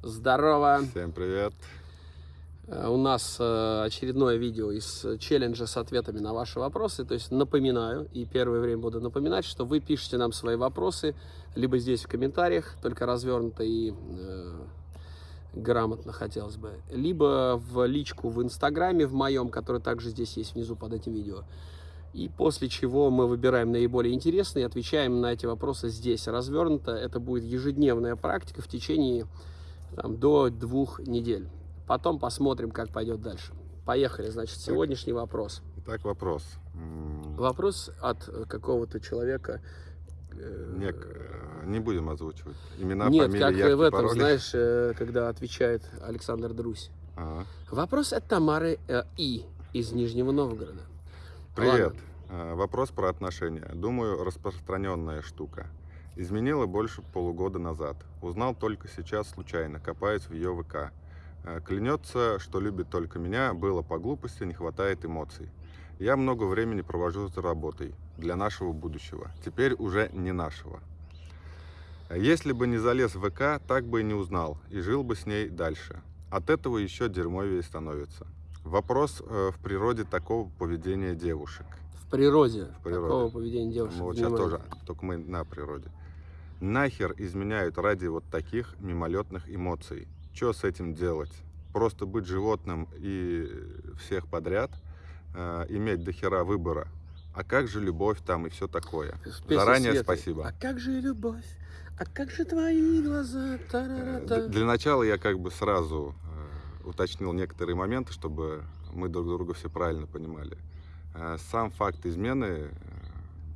Здорово! Всем привет! Э, У нас э, очередное видео из челленджа с ответами на ваши вопросы. То есть напоминаю, и первое время буду напоминать, что вы пишете нам свои вопросы либо здесь в комментариях, только развернуто и э, грамотно хотелось бы, либо в личку в Инстаграме в моем, который также здесь есть внизу под этим видео. И после чего мы выбираем наиболее интересные и отвечаем на эти вопросы здесь развернуто. Это будет ежедневная практика в течение там, до двух недель. Потом посмотрим, как пойдет дальше. Поехали, значит, сегодняшний вопрос. Итак, вопрос. Вопрос от э, какого-то человека. э, Нек- э, Не будем озвучивать. Имена, Нет, фамилии, как явки, в этом, пароли. знаешь, когда отвечает Александр Друсь. Ага. Вопрос от Тамары э, И из Нижнего Новгорода. Привет. Ладно. Вопрос про отношения. Думаю, распространенная штука. Изменила больше полугода назад. Узнал только сейчас случайно, копаясь в ее ВК. Э, Клянется, что любит только меня, было по глупости, не хватает эмоций. Я много времени провожу за работой для нашего будущего. Теперь уже не нашего. Если бы не залез в ВК, так бы и не узнал, и жил бы с ней дальше. От этого еще дерьмовее становится. Вопрос э, в природе такого поведения девушек. В природе, В природе. такого поведения девушек. Мы вот сейчас тоже, только мы на природе. Нахер изменяют ради вот таких мимолетных эмоций. Что с этим делать? Просто быть животным и всех подряд, э, иметь до хера выбора. А как же любовь там и все такое? Заранее Светы. спасибо. А как же любовь? А как же твои глаза? Э, Та-ра-ра-та. д- Для начала я как бы сразу э, уточнил некоторые моменты, чтобы мы друг друга все правильно понимали. Э, Сам факт измены э,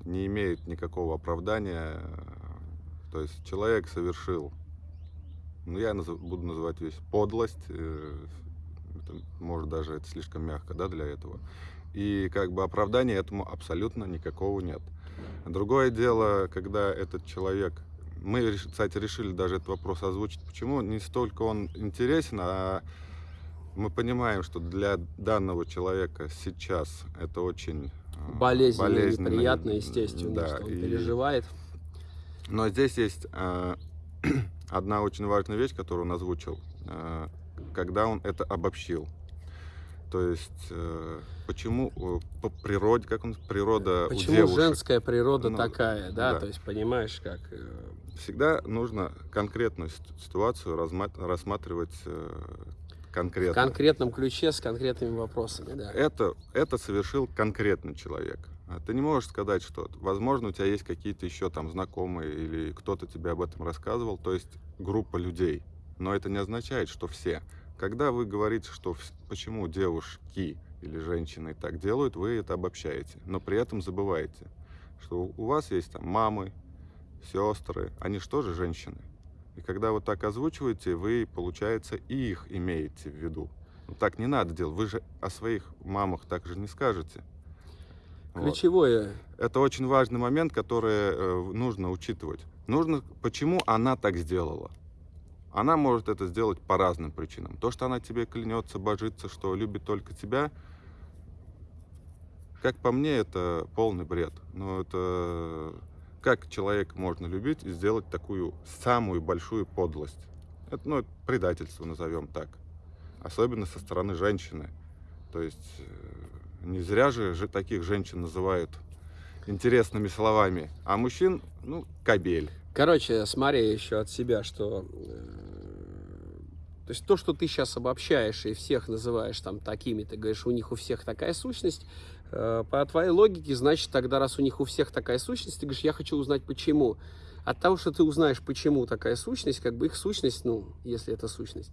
не имеет никакого оправдания. То есть человек совершил, ну я назов- буду называть вещь подлость, э, это, может даже это слишком мягко, да, для этого. И как бы оправдания этому абсолютно никакого нет. Другое дело, когда этот человек, мы, кстати, решили даже этот вопрос озвучить, почему не столько он интересен, а мы понимаем, что для данного человека сейчас это очень э, Болезненно, болезненно, неприятно, естественно, да, что он и- переживает. Но здесь есть э, одна очень важная вещь, которую он озвучил, э, когда он это обобщил. То есть, э, почему э, по природе, как он, природа у Почему девушек, женская природа Ну, такая, да? да. То есть, понимаешь, как... э, всегда нужно конкретную сит- ситуацию рассматривать э, В конкретно. конкретном ключе с конкретными вопросами, да. это, это совершил конкретный человек. А Ты не можешь сказать, что, возможно, у тебя есть какие-то еще там знакомые или кто-то тебе об этом рассказывал, то есть группа людей. Но это не означает, что все. Когда вы говорите, что почему девушки или женщины так делают, вы это обобщаете. Но при этом забываете, что у вас есть там мамы, сестры, они же тоже женщины. И когда вы так озвучиваете, вы, получается, и их имеете в виду. Ну, так не надо делать. Вы же о своих мамах так же не скажете. Вот. Ключевое, Это очень важный момент, который э, нужно учитывать. Нужно, почему она так сделала. Она может это сделать по разным причинам. То, что она тебе клянется, божится, что любит только тебя, как по мне, это полный бред. Но это как человек можно любить и сделать такую самую большую подлость? Это, ну, предательство, назовем так. Особенно со стороны женщины. То есть э, не зря же, таких женщин называют интересными словами. А мужчин, ну, кабель. Короче, смотри еще от себя, что... э, То есть то, что ты сейчас обобщаешь и всех называешь там такими, ты говоришь, у них у всех такая сущность, э, по твоей логике, значит, тогда раз у них у всех такая сущность, ты говоришь, я хочу узнать почему. От того, что ты узнаешь, почему такая сущность, как бы их сущность, ну, если это сущность,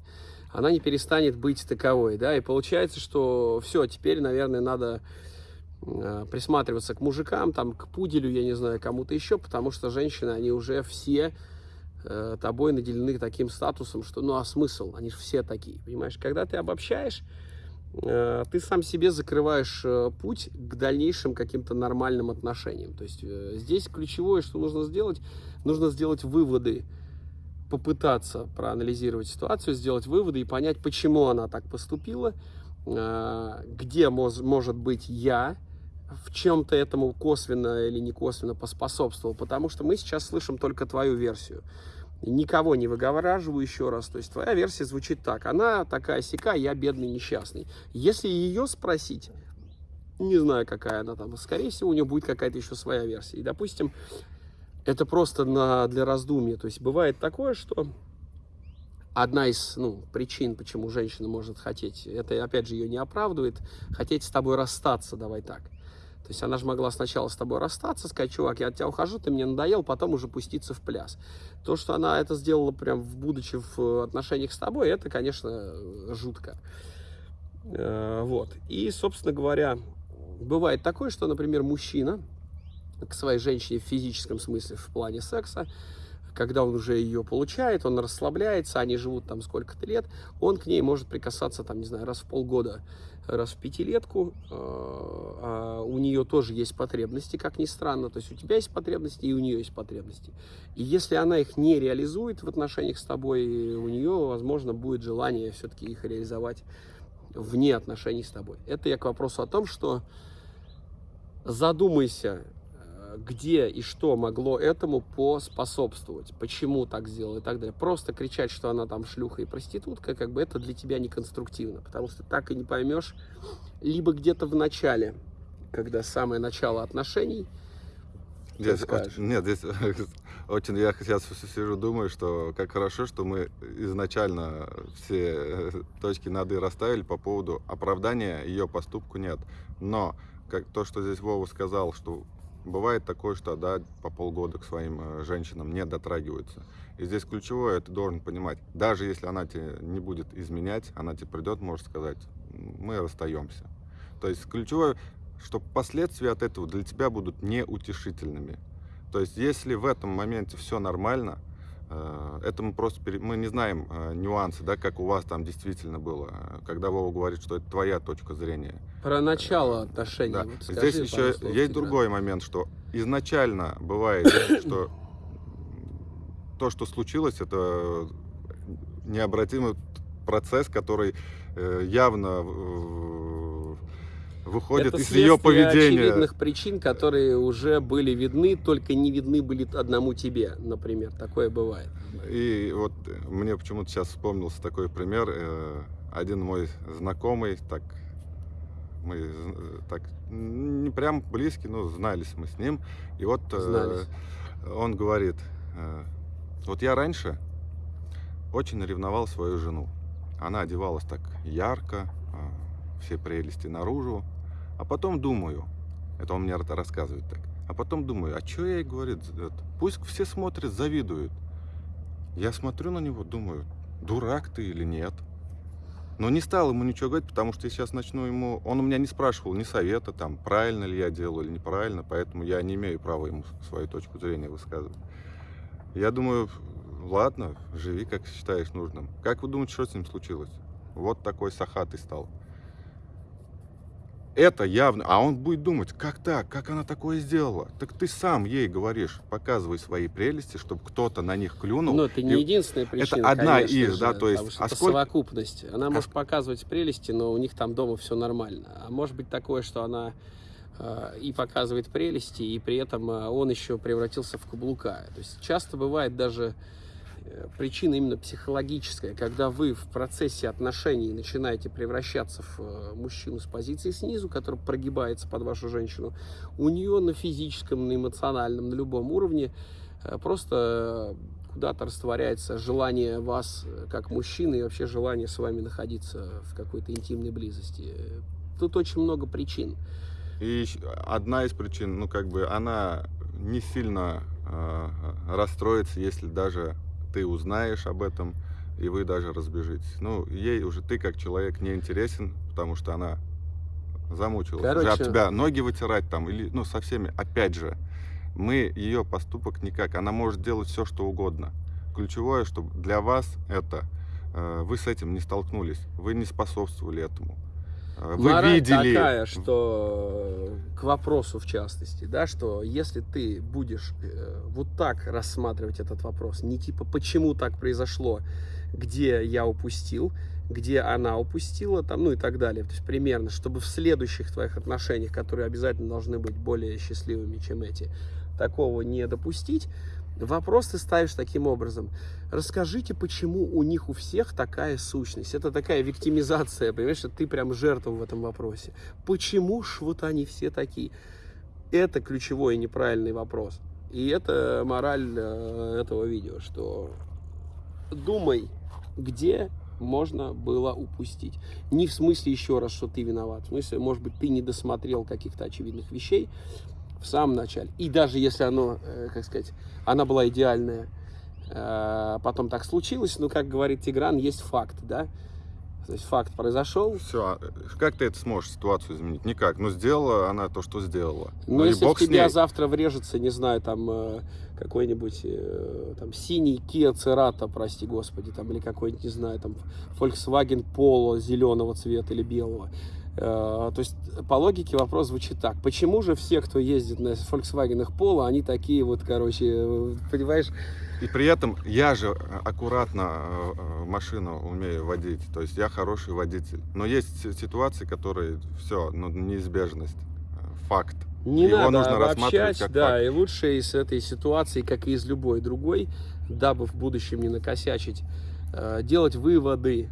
она не перестанет быть таковой, да, и получается, что все, теперь, наверное, надо э, присматриваться к мужикам, там, к пуделю, я не знаю, кому-то еще, потому что женщины, они уже все э, тобой наделены таким статусом, что, ну, а смысл? Они же все такие, понимаешь? Когда ты обобщаешь, э, ты сам себе закрываешь э, путь к дальнейшим каким-то нормальным отношениям. То есть э, здесь ключевое, что нужно сделать, нужно сделать выводы, попытаться проанализировать ситуацию, сделать выводы и понять, почему она так поступила, э, где может быть я, в чем-то этому косвенно или не косвенно поспособствовал, потому что мы сейчас слышим только твою версию. никого не выгораживаю еще раз. То есть твоя версия звучит так. Она такая сика, я бедный несчастный. Если ее спросить, не знаю, какая она там, скорее всего, у нее будет какая-то еще своя версия. И, допустим, это просто на, для раздумья. То есть бывает такое, что одна из ну, причин, почему женщина может хотеть, это, опять же, ее не оправдывает, хотеть с тобой расстаться, давай так. То есть она же могла сначала с тобой расстаться, сказать, чувак, я от тебя ухожу, ты мне надоел, потом уже пуститься в пляс. То, что она это сделала прям будучи в отношениях с тобой, это, конечно, жутко. Э, вот. И, собственно говоря, бывает такое, что, например, мужчина к своей женщине в физическом смысле, в плане секса, когда он уже ее получает, он расслабляется, они живут там сколько-то лет, он к ней может прикасаться, там, не знаю, раз в полгода, раз в пятилетку, э, а у нее тоже есть потребности, как ни странно, то есть у тебя есть потребности и у нее есть потребности. И если она их не реализует в отношениях с тобой, у нее, возможно, будет желание все-таки их реализовать вне отношений с тобой. Это я к вопросу о том, что задумайся, где и что могло этому поспособствовать, почему так сделал и так далее. Просто кричать, что она там шлюха и проститутка, как бы это для тебя не конструктивно, потому что так и не поймешь, либо где-то в начале, когда самое начало отношений, Здесь очень, нет, здесь очень я сейчас сижу, думаю, что как хорошо, что мы изначально все точки над «и» расставили по поводу оправдания ее поступку нет. Но как то, что здесь Вова сказал, что Бывает такое, что да, по полгода к своим э, женщинам не дотрагиваются. И здесь ключевое, ты должен понимать, даже если она тебе не будет изменять, она тебе придет, может сказать, мы расстаемся. То есть ключевое, что последствия от этого для тебя будут неутешительными. То есть если в этом моменте все нормально, это мы просто мы не знаем э, нюансы, да, как у вас там действительно было, когда Вова говорит, что это твоя точка зрения. Про начало отношений. Да. Вот скажи, Здесь еще есть другой момент, что изначально бывает, что то, что случилось, это необратимый процесс, который э, явно выходит это из ее поведения. очевидных причин, которые уже были видны, только не видны были одному тебе, например. Такое бывает. И вот мне почему-то сейчас вспомнился такой пример. Э, один мой знакомый, так мы так не прям близкий, но знались мы с ним. И вот э, знались. он говорит, э, вот я раньше очень ревновал свою жену. Она одевалась так ярко, все прелести наружу. А потом думаю, это он мне рассказывает так, а потом думаю, а что я ей говорит, пусть все смотрят, завидуют. Я смотрю на него, думаю, дурак ты или нет. Но не стал ему ничего говорить, потому что я сейчас начну ему... Он у меня не спрашивал ни совета, там, правильно ли я делаю или неправильно, поэтому я не имею права ему свою точку зрения высказывать. Я думаю, ладно, живи, как считаешь нужным. Как вы думаете, что с ним случилось? Вот такой сахатый стал это явно, а он будет думать, как так, как она такое сделала? Так ты сам ей говоришь, показывай свои прелести, чтобы кто-то на них клюнул. Но это не и... единственная причина, Это одна из, же, да, то есть... А это сколько... совокупность. Она а... может показывать прелести, но у них там дома все нормально. А может быть такое, что она э, и показывает прелести, и при этом э, он еще превратился в каблука. То есть часто бывает даже причина именно психологическая, когда вы в процессе отношений начинаете превращаться в э, мужчину с позиции снизу, который прогибается под вашу женщину, у нее на физическом, на эмоциональном, на любом уровне э, просто куда-то растворяется желание вас как мужчины и вообще желание с вами находиться в какой-то интимной близости. Тут очень много причин. И одна из причин, ну как бы она не сильно э, расстроится, если даже ты узнаешь об этом, и вы даже разбежитесь. Ну, ей уже ты как человек не интересен, потому что она замучилась. Короче... Уже об тебя ноги вытирать там, или, ну, со всеми. Опять же, мы ее поступок никак. Она может делать все, что угодно. Ключевое, чтобы для вас это, э, вы с этим не столкнулись, вы не способствовали этому. Э, вы Мораль видели... такая, что к вопросу в частности, да, что если ты будешь э, вот так рассматривать этот вопрос, не типа почему так произошло, где я упустил, где она упустила, там, ну и так далее. То есть примерно, чтобы в следующих твоих отношениях, которые обязательно должны быть более счастливыми, чем эти, такого не допустить, Вопрос ты ставишь таким образом. Расскажите, почему у них у всех такая сущность. Это такая виктимизация, понимаешь, что ты прям жертва в этом вопросе. Почему ж вот они все такие? Это ключевой и неправильный вопрос. И это мораль э, этого видео, что думай, где можно было упустить. Не в смысле еще раз, что ты виноват. В смысле, может быть, ты не досмотрел каких-то очевидных вещей в самом начале. И даже если оно, э, как сказать, она была идеальная, э, потом так случилось, ну, как говорит Тигран, есть факт, да? То есть факт произошел. Все, как ты это сможешь ситуацию изменить? Никак. Но сделала она то, что сделала. Ну, Ну если в тебя завтра врежется, не знаю, там э, какой-нибудь там синий Kia Cerato, прости господи, там или какой-нибудь, не знаю, там Volkswagen Polo зеленого цвета или белого. Э, то есть по логике вопрос звучит так: почему же все, кто ездит на Volkswagen Polo, они такие вот, короче, э, понимаешь? И при этом я же аккуратно э, машину умею водить. То есть я хороший водитель. Но есть си- ситуации, которые все, ну, неизбежность. Факт. Не Его надо нужно обобщать, как да, факт. и лучше из этой ситуации, как и из любой другой, дабы в будущем не накосячить, делать выводы.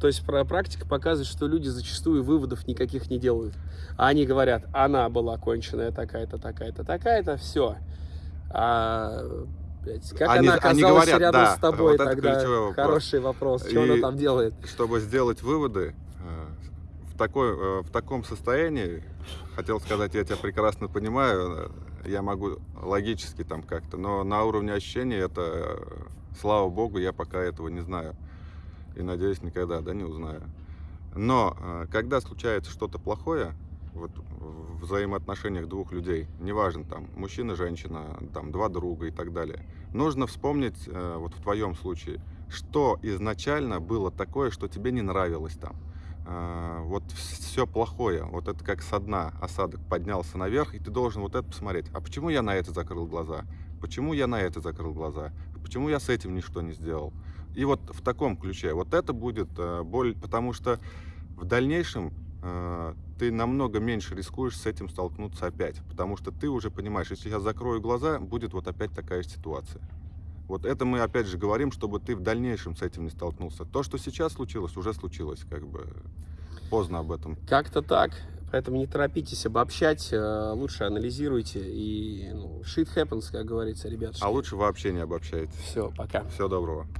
То есть практика показывает, что люди зачастую выводов никаких не делают. А Они говорят, она была конченая такая-то, такая-то, такая-то, все. А блядь, как Они- она они оказалась говорят, рядом да, с тобой вот тогда? вопрос. Хороший вопрос. Что она И- там делает? Чтобы сделать выводы э, в, такой, э, в таком состоянии, хотел сказать, я тебя прекрасно понимаю, э, я могу логически там как-то, но на уровне ощущений это, слава богу, я пока этого не знаю. И надеюсь, никогда, да, не узнаю. Но э, когда случается что-то плохое, вот в взаимоотношениях двух людей, неважно, там, мужчина, женщина, там, два друга и так далее, нужно вспомнить, э, вот в твоем случае, что изначально было такое, что тебе не нравилось там. Э, Вот все плохое, вот это как со дна осадок поднялся наверх, и ты должен вот это посмотреть. А почему я на это закрыл глаза? Почему я на это закрыл глаза? Почему я с этим ничто не сделал? И вот в таком ключе, вот это будет э, боль, потому что в дальнейшем э, ты намного меньше рискуешь с этим столкнуться опять, потому что ты уже понимаешь, если я закрою глаза, будет вот опять такая же ситуация. Вот это мы опять же говорим, чтобы ты в дальнейшем с этим не столкнулся. То, что сейчас случилось, уже случилось, как бы поздно об этом. Как-то так. Поэтому не торопитесь обобщать, э, лучше анализируйте. И ну, shit happens, как говорится, ребят. А лучше вообще не обобщайте. Все, пока. Всего доброго.